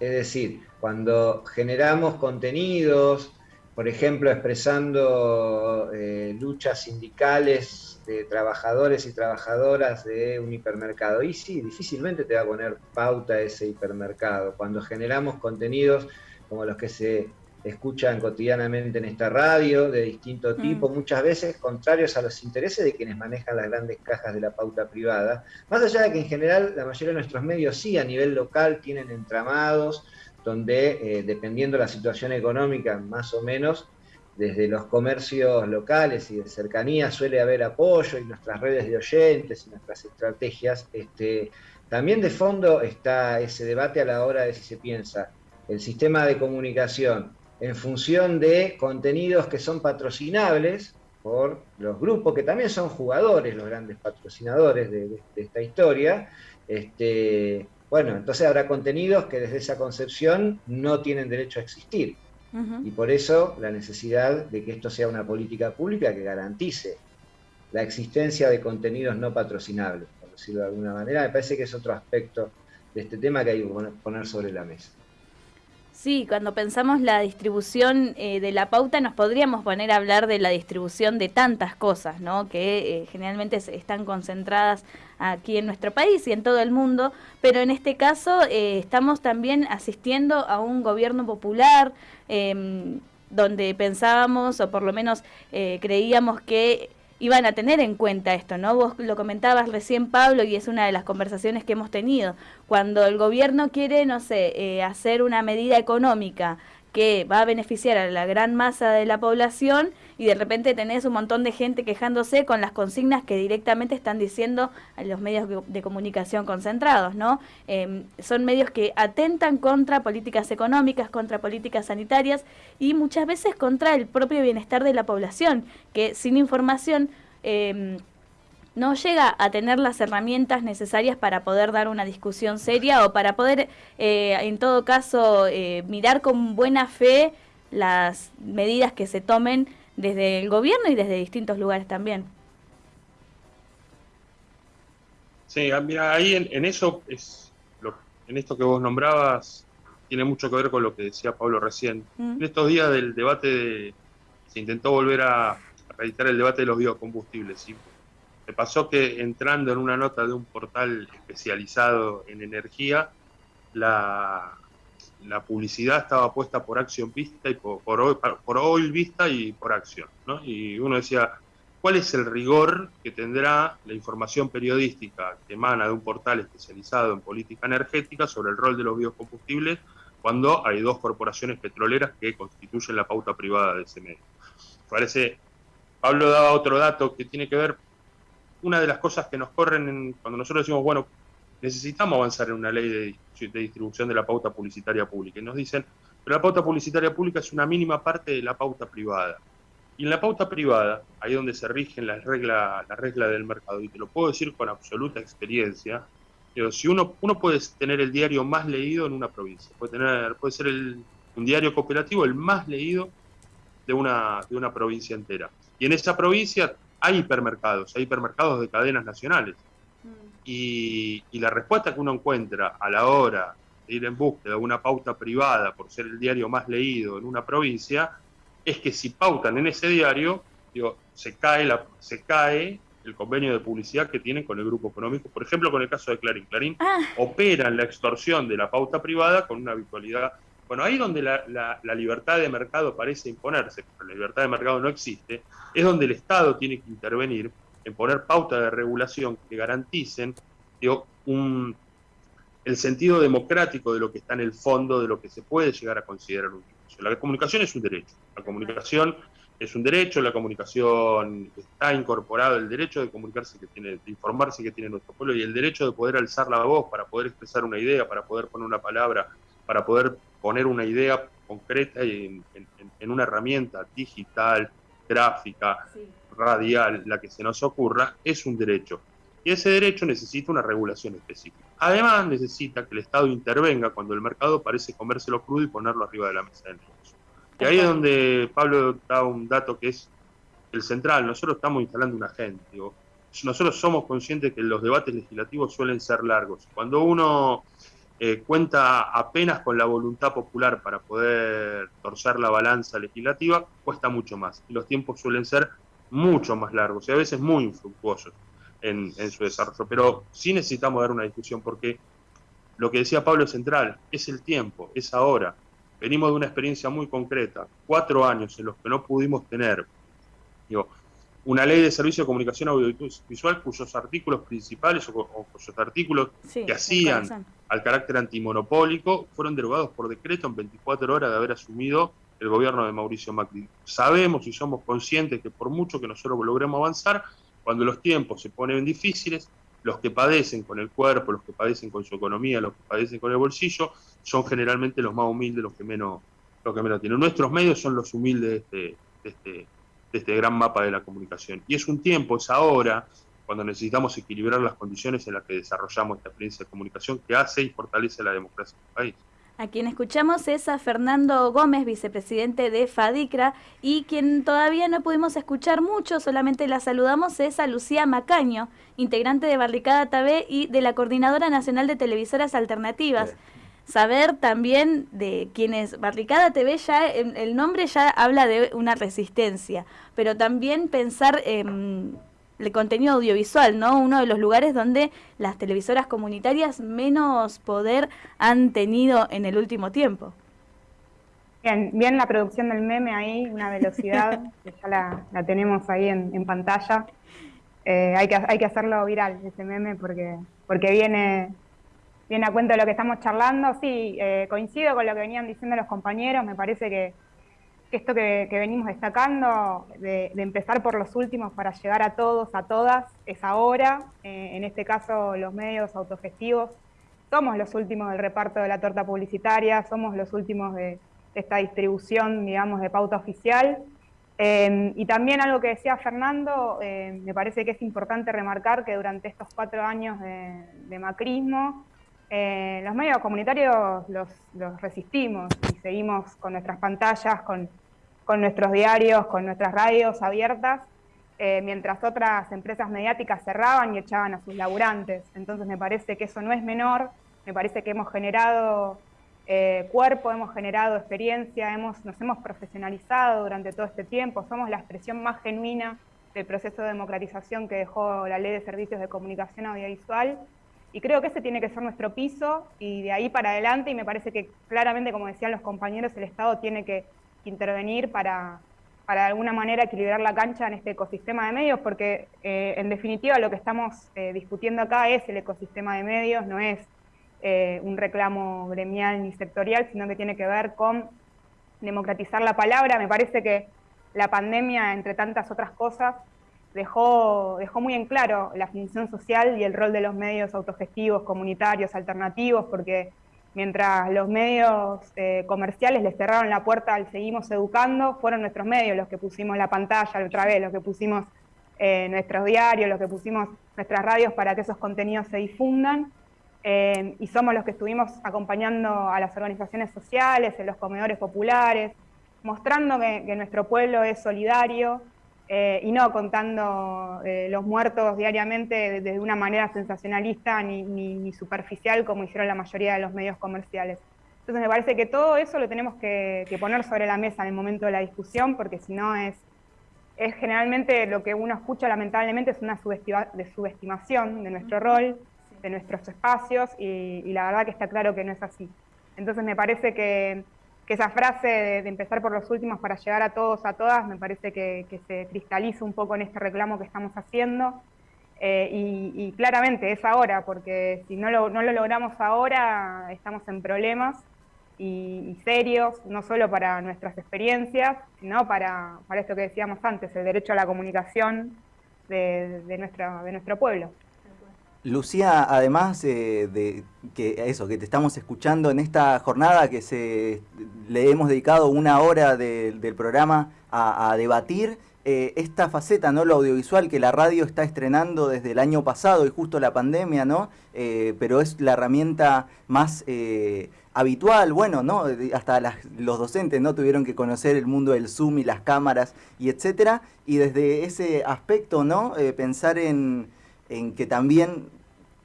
Es decir, cuando generamos contenidos, por ejemplo, expresando eh, luchas sindicales de trabajadores y trabajadoras de un hipermercado. Y sí, difícilmente te va a poner pauta ese hipermercado. Cuando generamos contenidos como los que se escuchan cotidianamente en esta radio, de distinto mm. tipo, muchas veces contrarios a los intereses de quienes manejan las grandes cajas de la pauta privada. Más allá de que en general la mayoría de nuestros medios sí a nivel local tienen entramados donde, eh, dependiendo de la situación económica, más o menos, desde los comercios locales y de cercanía suele haber apoyo y nuestras redes de oyentes y nuestras estrategias. Este, también de fondo está ese debate a la hora de si se piensa el sistema de comunicación en función de contenidos que son patrocinables por los grupos, que también son jugadores, los grandes patrocinadores de, esta historia. Este, bueno, entonces habrá contenidos que desde esa concepción no tienen derecho a existir. Y por eso la necesidad de que esto sea una política pública que garantice la existencia de contenidos no patrocinables, por decirlo de alguna manera. Me parece que es otro aspecto de este tema que hay que poner sobre la mesa. Sí, cuando pensamos la distribución eh, de la pauta nos podríamos poner a hablar de la distribución de tantas cosas, ¿no? Que eh, generalmente están concentradas aquí en nuestro país y en todo el mundo, pero en este caso eh, estamos también asistiendo a un gobierno popular em, donde pensábamos o por lo menos creíamos que iban a tener en cuenta esto, ¿no? Vos lo comentabas recién, Pablo, y es una de las conversaciones que hemos tenido. Cuando el gobierno quiere, no sé, eh, hacer una medida económica que va a beneficiar a la gran masa de la población y de repente tenés un montón de gente quejándose con las consignas que directamente están diciendo a los medios de comunicación concentrados, ¿no? Em, son medios que atentan contra políticas económicas, contra políticas sanitarias y muchas veces contra el propio bienestar de la población, que sin información... Eh, no llega a tener las herramientas necesarias para poder dar una discusión seria o para poder, eh, en todo caso, eh, mirar con buena fe las medidas que se tomen desde el gobierno y desde distintos lugares también. Sí, ah, mira, ahí en, eso, es lo, en esto que vos nombrabas, tiene mucho que ver con lo que decía Pablo recién. Mm. En estos días del debate, se intentó volver a, reeditar el debate de los biocombustibles. ¿sí? Pasó que entrando en una nota de un portal especializado en energía, la, la publicidad estaba puesta por Acción Vista y por, por, por Oil Vista y por Acción. ¿no? Y uno decía, cuál es el rigor que tendrá la información periodística que emana de un portal especializado en política energética sobre el rol de los biocombustibles cuando hay dos corporaciones petroleras que constituyen la pauta privada de ese medio. Parece, Pablo daba otro dato que tiene que ver, una de las cosas que nos corren cuando nosotros decimos, bueno, necesitamos avanzar en una ley de, distribución de la pauta publicitaria pública, y nos dicen, pero la pauta publicitaria pública es una mínima parte de la pauta privada. Y en la pauta privada, ahí donde se rigen las reglas la regla del mercado, y te lo puedo decir con absoluta experiencia, pero si uno, uno puede tener el diario más leído en una provincia, puede, tener, puede ser un diario cooperativo el más leído de una, de una provincia entera. Y en esa provincia hay hipermercados, hay hipermercados de cadenas nacionales. Mm. Y, y, la respuesta que uno encuentra a la hora de ir en búsqueda de una pauta privada por ser el diario más leído en una provincia es que si pautan en ese diario, digo, se cae, la, se cae el convenio de publicidad que tienen con el grupo económico, por ejemplo, con el caso de Clarín. Clarín ah. opera en la extorsión de la pauta privada con una habitualidad. Bueno, ahí donde la, libertad de mercado parece imponerse, pero la libertad de mercado no existe, es donde el Estado tiene que intervenir en poner pautas de regulación que garanticen el sentido democrático de lo que está en el fondo de lo que se puede llegar a considerar un la comunicación es un derecho. La comunicación es un derecho, la comunicación está incorporado el derecho de comunicarse que tiene, de informarse que tiene nuestro pueblo y el derecho de poder alzar la voz para poder expresar una idea, para poder poner una palabra, para poder poner una idea concreta en, en, una herramienta digital, gráfica, radial, la que se nos ocurra, es un derecho. Y ese derecho necesita una regulación específica. Además, necesita que el Estado intervenga cuando el mercado parece comérselo crudo y ponerlo arriba de la mesa del negocio. Y ahí es donde Pablo da un dato que es el central. Nosotros estamos instalando una agenda. nosotros somos conscientes que los debates legislativos suelen ser largos. Cuando uno eh, cuenta apenas con la voluntad popular para poder torcer la balanza legislativa, cuesta mucho más. Los tiempos suelen ser mucho más largos y a veces muy infructuosos en, su desarrollo. Pero sí necesitamos dar una discusión porque lo que decía Pablo central, es el tiempo, es ahora. Venimos de una experiencia muy concreta, cuatro años en los que no pudimos tener digo, una ley de servicio de comunicación audiovisual cuyos artículos principales o, cuyos artículos que hacían al carácter antimonopólico fueron derogados por decreto en 24 horas de haber asumido el gobierno de Mauricio Macri. Sabemos y somos conscientes que por mucho que nosotros logremos avanzar, cuando los tiempos se ponen difíciles, los que padecen con el cuerpo, los que padecen con su economía, los que padecen con el bolsillo, son generalmente los más humildes, los que menos, los que menos tienen. Nuestros medios son los humildes de este, este, de este gran mapa de la comunicación. Y es un tiempo, es ahora, cuando necesitamos equilibrar las condiciones en las que desarrollamos esta experiencia de comunicación que hace y fortalece la democracia en el país. A quien escuchamos es a Fernando Gómez, vicepresidente de FADICRA, y quien todavía no pudimos escuchar mucho, solamente la saludamos, es a Lucía Macaño, integrante de Barricada TV y de la Coordinadora Nacional de Televisoras Alternativas. Saber también de quienes Barricada TV ya, el nombre ya habla de una resistencia, pero también pensar en el contenido audiovisual, ¿no? Uno de los lugares donde las televisoras comunitarias menos poder han tenido en el último tiempo. Bien, bien la producción del meme ahí, una velocidad, que ya la, tenemos ahí en, pantalla. Eh, hay, que, hay que hacerlo viral, ese meme, porque, porque viene, viene a cuento de lo que estamos charlando. Sí, eh, coincido con lo que venían diciendo los compañeros, me parece que esto que, venimos destacando, de, empezar por los últimos para llegar a todos, a todas, es ahora. Eh, en este caso, los medios autogestivos. Somos los últimos del reparto de la torta publicitaria, somos los últimos de, esta distribución, digamos, de pauta oficial. Eh, y también algo que decía Fernando, me parece que es importante remarcar que durante estos cuatro años de, macrismo, los medios comunitarios los, resistimos y seguimos con nuestras pantallas, con, con nuestros diarios, con nuestras radios abiertas, eh, mientras otras empresas mediáticas cerraban y echaban a sus laburantes. Entonces me parece que eso no es menor, me parece que hemos generado eh, cuerpo, hemos generado experiencia, hemos, nos hemos profesionalizado durante todo este tiempo, somos la expresión más genuina del proceso de democratización que dejó la Ley de Servicios de Comunicación Audiovisual y creo que ese tiene que ser nuestro piso y de ahí para adelante y me parece que claramente, como decían los compañeros, el Estado tiene que intervenir para, para de alguna manera equilibrar la cancha en este ecosistema de medios, porque eh, en definitiva lo que estamos eh, discutiendo acá es el ecosistema de medios, no es eh, un reclamo gremial ni sectorial, sino que tiene que ver con democratizar la palabra. Me parece que la pandemia, entre tantas otras cosas, dejó, dejó muy en claro la función social y el rol de los medios autogestivos, comunitarios, alternativos, porque mientras los medios eh, comerciales les cerraron la puerta al Seguimos Educando, fueron nuestros medios los que pusimos la pantalla otra vez, los que pusimos eh, nuestros diarios, los que pusimos nuestras radios para que esos contenidos se difundan. Eh, y somos los que estuvimos acompañando a las organizaciones sociales, en los comedores populares, mostrando que nuestro pueblo es solidario, eh, y no contando eh, los muertos diariamente de, una manera sensacionalista ni, superficial como hicieron la mayoría de los medios comerciales. Entonces me parece que todo eso lo tenemos que, poner sobre la mesa en el momento de la discusión, porque si no es, es generalmente lo que uno escucha lamentablemente es una de subestimación de nuestro rol, de nuestros espacios, y la verdad que está claro que no es así. Entonces me parece que que esa frase de, empezar por los últimos para llegar a todos, a todas, me parece que, se cristaliza un poco en este reclamo que estamos haciendo. Eh, y, claramente es ahora, porque si no lo, no lo logramos ahora, estamos en problemas y, serios, no solo para nuestras experiencias, sino para, para esto que decíamos antes, el derecho a la comunicación de, nuestra, de nuestro pueblo. Lucía, además eh, de que eso, que te estamos escuchando en esta jornada que se le hemos dedicado una hora del programa a, debatir eh, esta faceta, ¿no? Lo audiovisual que la radio está estrenando desde el año pasado y justo la pandemia, ¿no? Eh, pero es la herramienta más habitual, bueno, ¿no? Hasta los docentes, ¿no? Tuvieron que conocer el mundo del Zoom y las cámaras y etcétera. Y desde ese aspecto, ¿no? pensar en en que también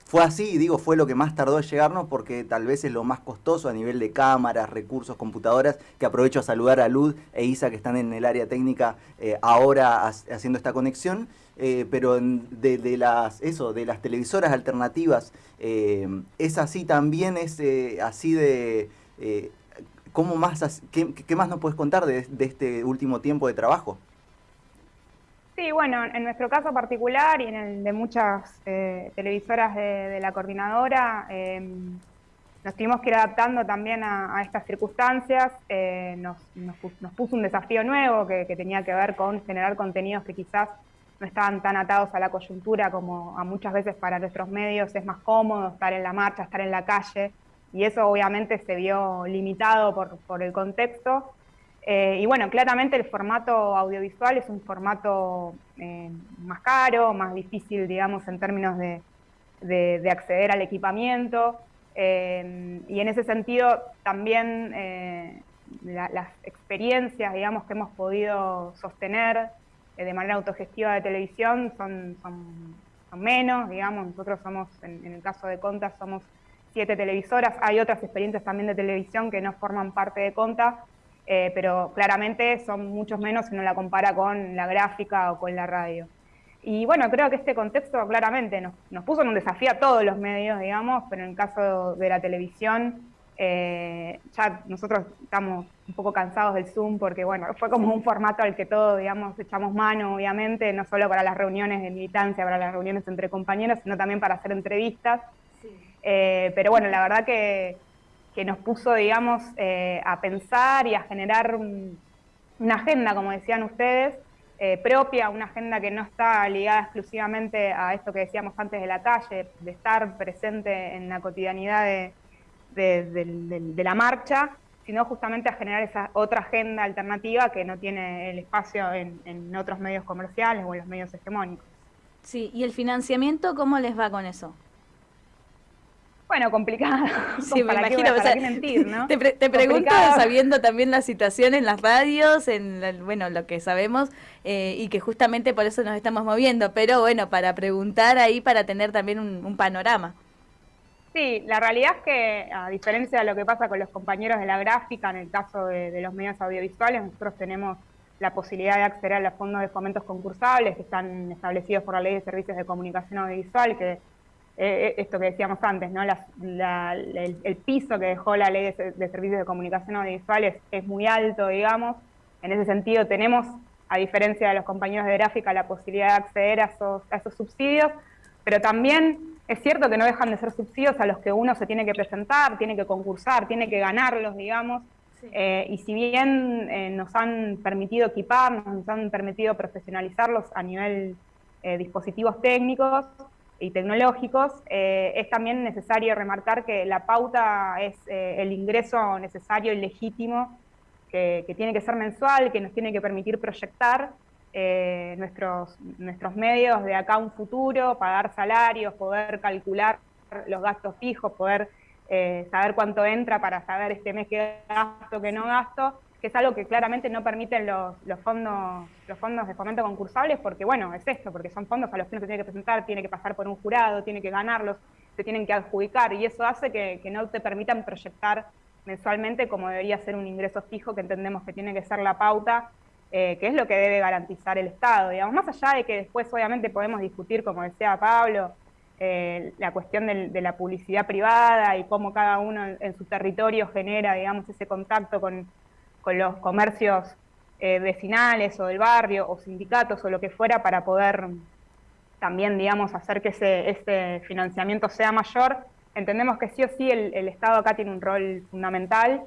fue así, digo, fue lo que más tardó en llegarnos porque tal vez es lo más costoso a nivel de cámaras, recursos, computadoras, que aprovecho a saludar a Lud e Isa que están en el área técnica eh, ahora haciendo esta conexión, eh, pero de, las, eso, de las televisoras alternativas, eh, es así también, es así de... ¿Cómo más, qué, más nos puedes contar de este último tiempo de trabajo? Sí, bueno, en nuestro caso particular y en el de muchas eh, televisoras de, la coordinadora, em, nos tuvimos que ir adaptando también a, estas circunstancias. Eh, nos, puso un desafío nuevo que, tenía que ver con generar contenidos que quizás no estaban tan atados a la coyuntura como a muchas veces para nuestros medios es más cómodo estar en la marcha, estar en la calle, y eso obviamente se vio limitado por, por el contexto. Eh, y bueno, claramente el formato audiovisual es un formato eh, más caro, más difícil, digamos, en términos de, acceder al equipamiento. Eh, y en ese sentido también las experiencias, digamos, que hemos podido sostener de manera autogestiva de televisión son, son, menos, digamos, nosotros somos, en, en el caso de Conta, somos siete televisoras, hay otras experiencias también de televisión que no forman parte de Conta, eh, pero claramente son muchos menos si uno la compara con la gráfica o con la radio. Y bueno, creo que este contexto claramente nos, puso en un desafío a todos los medios, digamos, pero en el caso de la televisión, eh, ya nosotros estamos un poco cansados del Zoom porque, bueno, fue como un formato al que todos, digamos, echamos mano, obviamente, no solo para las reuniones de militancia, para las reuniones entre compañeros, sino también para hacer entrevistas. Eh, pero bueno, la verdad que que nos puso, digamos, eh, a pensar y a generar una agenda, como decían ustedes, eh, propia, una agenda que no está ligada exclusivamente a esto que decíamos antes de la calle, de estar presente en la cotidianidad de, la marcha, sino justamente a generar esa otra agenda alternativa que no tiene el espacio en, en otros medios comerciales o en los medios hegemónicos. Sí, ¿y el financiamiento cómo les va con eso? Bueno, complicado. Sí, me imagino. o sea, mentir, ¿no? Te, pregunto sabiendo también la situación en las radios, en bueno, lo que sabemos, eh, y que justamente por eso nos estamos moviendo, pero bueno, para preguntar ahí, para tener también un, panorama. Sí, la realidad es que, a diferencia de lo que pasa con los compañeros de la gráfica, en el caso de, los medios audiovisuales, nosotros tenemos la posibilidad de acceder a los fondos de fomentos concursables que están establecidos por la Ley de Servicios de Comunicación Audiovisual, que eh, esto que decíamos antes, ¿no? el, piso que dejó la ley de, servicios de comunicación audiovisuales es muy alto, digamos. En ese sentido tenemos, a diferencia de los compañeros de gráfica, la posibilidad de acceder a esos, a esos subsidios, pero también es cierto que no dejan de ser subsidios a los que uno se tiene que presentar, tiene que concursar, tiene que ganarlos, digamos. Eh, y si bien eh, nos han permitido equiparnos, nos han permitido profesionalizarlos a nivel dispositivos técnicos, y tecnológicos, eh, es también necesario remarcar que la pauta es eh, el ingreso necesario y legítimo que, tiene que ser mensual, que nos tiene que permitir proyectar eh, nuestros, nuestros medios de acá a un futuro, pagar salarios, poder calcular los gastos fijos, poder saber cuánto entra para saber este mes qué gasto, qué no gasto, es algo que claramente no permiten los, fondos los fondos de fomento concursables, porque bueno, es esto, porque son fondos a los que uno se tiene que presentar, tiene que pasar por un jurado, tiene que ganarlos, se tienen que adjudicar, y eso hace que, no te permitan proyectar mensualmente como debería ser un ingreso fijo, que entendemos que tiene que ser la pauta, eh, que es lo que debe garantizar el Estado. Digamos, más allá de que después obviamente podemos discutir, como decía Pablo, eh, la cuestión de, la publicidad privada y cómo cada uno en su territorio genera, digamos, ese contacto con con los comercios eh, vecinales o del barrio o sindicatos o lo que fuera para poder también, digamos, hacer que ese, financiamiento sea mayor. Entendemos que sí o sí el, Estado acá tiene un rol fundamental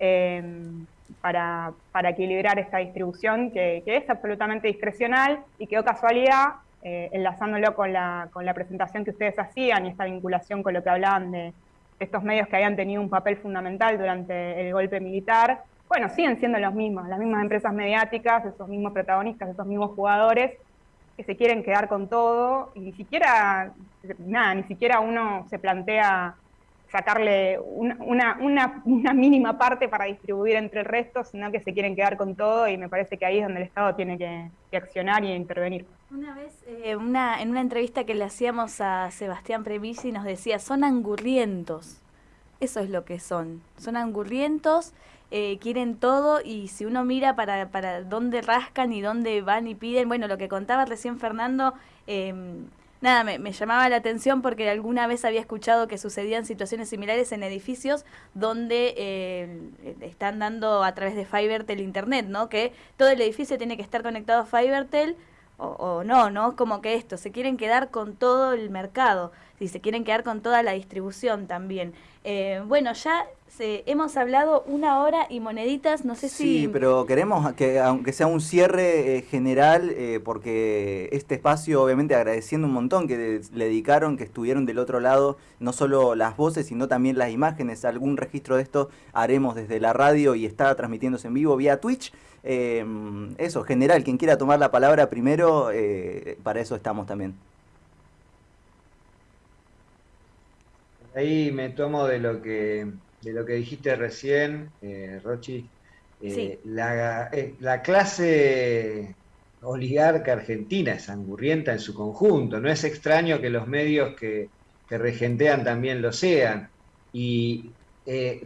em, para, equilibrar esta distribución que, es absolutamente discrecional y que, o casualidad, eh, enlazándolo con la, con la presentación que ustedes hacían y esta vinculación con lo que hablaban de estos medios que habían tenido un papel fundamental durante el golpe militar, bueno, siguen siendo los mismos, las mismas empresas mediáticas, esos mismos protagonistas, esos mismos jugadores que se quieren quedar con todo y ni siquiera, nada, ni siquiera uno se plantea sacarle una, mínima parte para distribuir entre el resto, sino que se quieren quedar con todo y me parece que ahí es donde el Estado tiene que, accionar y intervenir. Una vez, eh, una, en una entrevista que le hacíamos a Sebastián Premisi nos decía, son angurrientos, eso es lo que son, son angurrientos eh, quieren todo y si uno mira para, para dónde rascan y dónde van y piden, bueno, lo que contaba recién Fernando, em, nada, me, llamaba la atención porque alguna vez había escuchado que sucedían situaciones similares en edificios donde eh, están dando a través de Fivertel Internet, ¿no? Que todo el edificio tiene que estar conectado a Fivertel o, o, no, ¿no? Como que esto, se quieren quedar con todo el mercado, si se quieren quedar con toda la distribución también. Eh, bueno, ya hemos hablado una hora y moneditas, no sé si... Sí, pero queremos que aunque sea un cierre eh, general, eh, porque este espacio, obviamente agradeciendo un montón que le dedicaron, que estuvieron del otro lado, no solo las voces, sino también las imágenes, algún registro de esto haremos desde la radio y está transmitiéndose en vivo vía Twitch. eso, general, quien quiera tomar la palabra primero, para eso estamos también. Ahí me tomo de lo que, de lo que dijiste recién, eh, Rochi. Eh, la, eh, la, clase oligarca argentina es angurrienta en su conjunto. No es extraño que los medios que, que regentean también lo sean. Y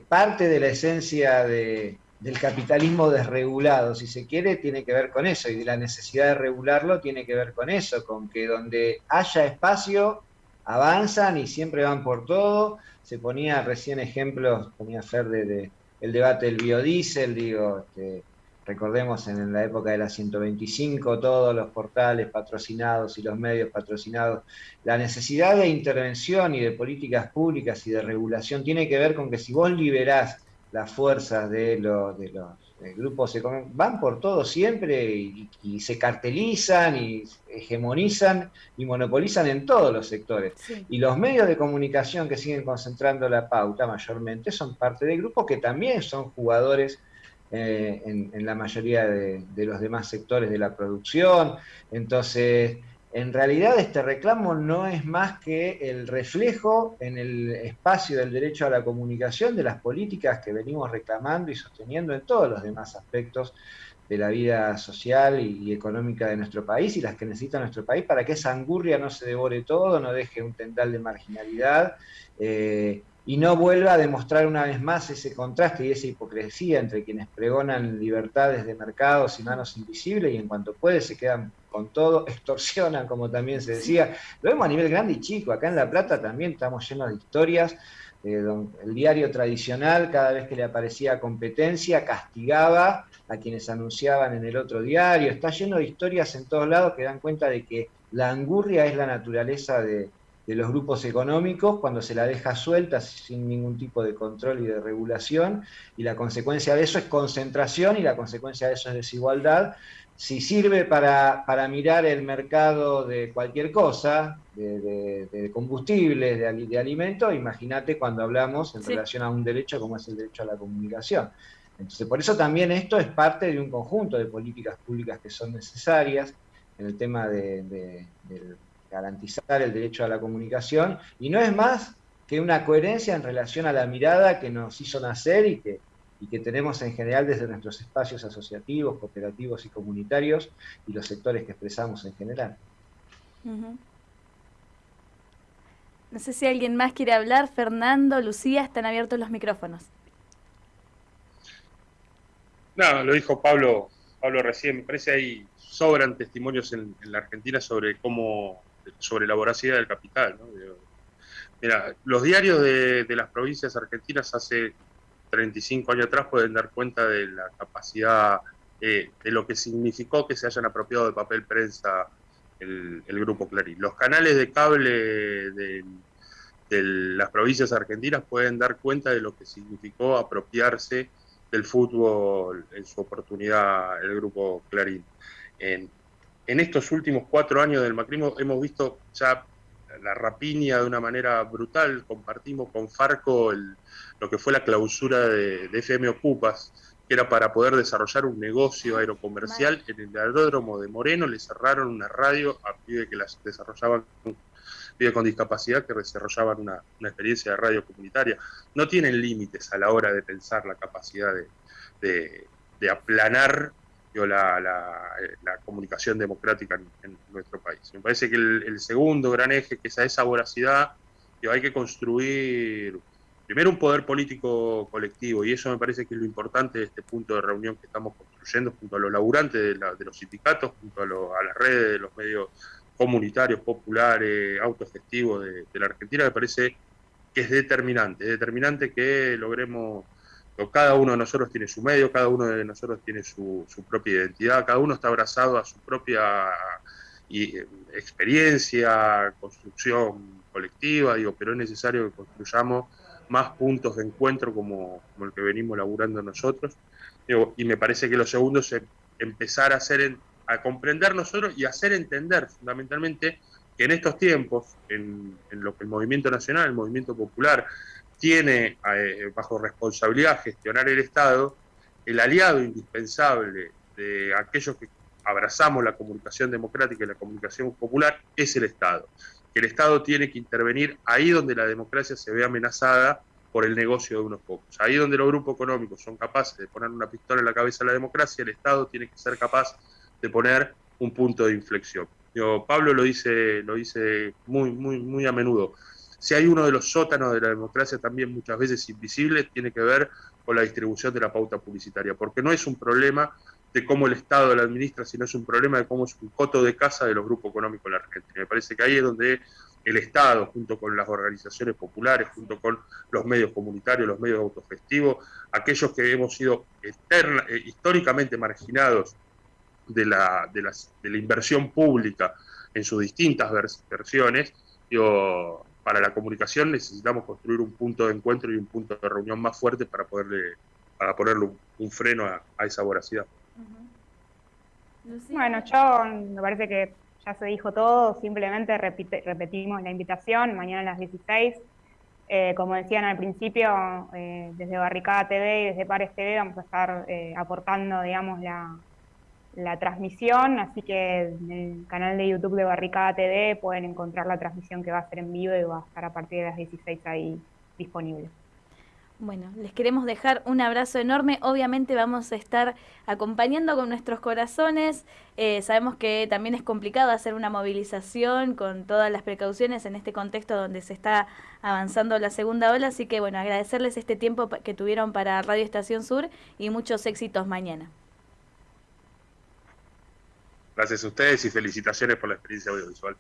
parte de la esencia de, del capitalismo desregulado, si se quiere, tiene que ver con eso. Y de la necesidad de regularlo tiene que ver con eso, con que donde haya espacio avanzan y siempre van por todo. Se ponía recién ejemplos, ponía Fer de, el debate del biodiesel, digo, este, recordemos en la época de la 125, todos los portales patrocinados y los medios patrocinados, la necesidad de intervención y de políticas públicas y de regulación tiene que ver con que si vos liberás las fuerzas de los, de los grupos van por todo siempre y, se cartelizan y hegemonizan y monopolizan en todos los sectores. Y los medios de comunicación que siguen concentrando la pauta mayormente son parte de grupos que también son jugadores eh, en, la mayoría de, los demás sectores de la producción. Entonces, en realidad este reclamo no es más que el reflejo en el espacio del derecho a la comunicación de las políticas que venimos reclamando y sosteniendo en todos los demás aspectos de la vida social y, económica de nuestro país y las que necesita nuestro país para que esa angurria no se devore todo, no deje un tendal de marginalidad eh, y no vuelva a demostrar una vez más ese contraste y esa hipocresía entre quienes pregonan libertades de mercados y manos invisibles y en cuanto puede se quedan con todo, extorsionan, como también se decía. Lo vemos a nivel grande y chico, acá en La Plata también estamos llenos de historias. el diario tradicional, cada vez que le aparecía competencia, castigaba a quienes anunciaban en el otro diario. Está lleno de historias en todos lados que dan cuenta de que la angurria es la naturaleza de, de los grupos económicos cuando se la deja suelta sin ningún tipo de control y de regulación, y la consecuencia de eso es concentración y la consecuencia de eso es desigualdad. Si sirve para, mirar el mercado de cualquier cosa, de, combustibles, de, de alimentos, imagínate cuando hablamos en relación a un derecho como es el derecho a la comunicación. Entonces, por eso también esto es parte de un conjunto de políticas públicas que son necesarias en el tema de, del garantizar el derecho a la comunicación, y no es más que una coherencia en relación a la mirada que nos hizo nacer y que, y que tenemos en general desde nuestros espacios asociativos, cooperativos y comunitarios y los sectores que expresamos en general. No sé si alguien más quiere hablar. Fernando, Lucía, están abiertos los micrófonos. No, lo dijo Pablo, Pablo recién. Me parece ahí sobran testimonios en la Argentina sobre cómo sobre la voracidad del capital. Mira, los diarios de, las provincias argentinas hace 35 años atrás pueden dar cuenta de la capacidad, eh, de lo que significó que se hayan apropiado de papel prensa el, grupo Clarín. Los canales de cable de, las provincias argentinas pueden dar cuenta de lo que significó apropiarse del fútbol en su oportunidad el grupo Clarín. En estos últimos cuatro años del macrismo hemos visto ya la rapiña de una manera brutal. Compartimos con Farco lo que fue la clausura de, FM Ocupas, que era para poder desarrollar un negocio aerocomercial. En el aeródromo de Moreno le cerraron una radio a pide que las desarrollaban pide con discapacidad que desarrollaban una, experiencia de radio comunitaria. No tienen límites a la hora de pensar la capacidad de, de aplanar la, la, comunicación democrática en, nuestro país. Me parece que el, segundo gran eje, que es esa voracidad, hay que construir primero un poder político colectivo, y eso me parece que es lo importante de este punto de reunión que estamos construyendo junto a los laburantes de, los sindicatos, junto a, las redes de los medios comunitarios, populares, autogestivos de, de la Argentina, me parece que es determinante, es determinante que logremos cada uno de nosotros tiene su medio, cada uno de nosotros tiene su, propia identidad, cada uno está abrazado a su propia eh, experiencia, construcción colectiva, digo, pero es necesario que construyamos más puntos de encuentro como, el que venimos laburando nosotros. y me parece que lo segundo es empezar a, hacer, a comprender nosotros y hacer entender fundamentalmente que en estos tiempos, en, en lo que el movimiento nacional, el movimiento popular, tiene eh, bajo responsabilidad gestionar el Estado, el aliado indispensable de aquellos que abrazamos la comunicación democrática y la comunicación popular es el Estado. Que el Estado tiene que intervenir ahí donde la democracia se ve amenazada por el negocio de unos pocos. Ahí donde los grupos económicos son capaces de poner una pistola en la cabeza a la democracia, el Estado tiene que ser capaz de poner un punto de inflexión. Yo, Pablo lo dice, lo dice muy, muy, muy a menudo si hay uno de los sótanos de la democracia también muchas veces invisible, tiene que ver con la distribución de la pauta publicitaria, porque no es un problema de cómo el Estado la administra, sino es un problema de cómo es un coto de casa de los grupos económicos en la Argentina. Me parece que ahí es donde el Estado, junto con las organizaciones populares, junto con los medios comunitarios, los medios autogestivos, aquellos que hemos sido eh, históricamente marginados de la, de, de la inversión pública en sus distintas versiones, yo para la comunicación necesitamos construir un punto de encuentro y un punto de reunión más fuerte para poderle para ponerle un, freno a, esa voracidad. Bueno, yo me parece que ya se dijo todo, simplemente repetimos la invitación mañana a las 16. Eh, como decían al principio, eh, desde Barricada TV y desde Pares TV vamos a estar eh, aportando, digamos, la, la transmisión, así que en el canal de YouTube de Barricada TV pueden encontrar la transmisión que va a ser en vivo y va a estar a partir de las 16 ahí disponible. Bueno, les queremos dejar un abrazo enorme. Obviamente vamos a estar acompañando con nuestros corazones. Eh, sabemos que también es complicado hacer una movilización con todas las precauciones en este contexto donde se está avanzando la segunda ola. Así que bueno, agradecerles este tiempo que tuvieron para Radio Estación Sur y muchos éxitos mañana. Gracias a ustedes y felicitaciones por la experiencia audiovisual.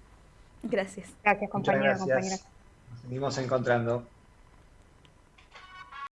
Gracias. Gracias, compañeros, compañeras. Nos seguimos encontrando.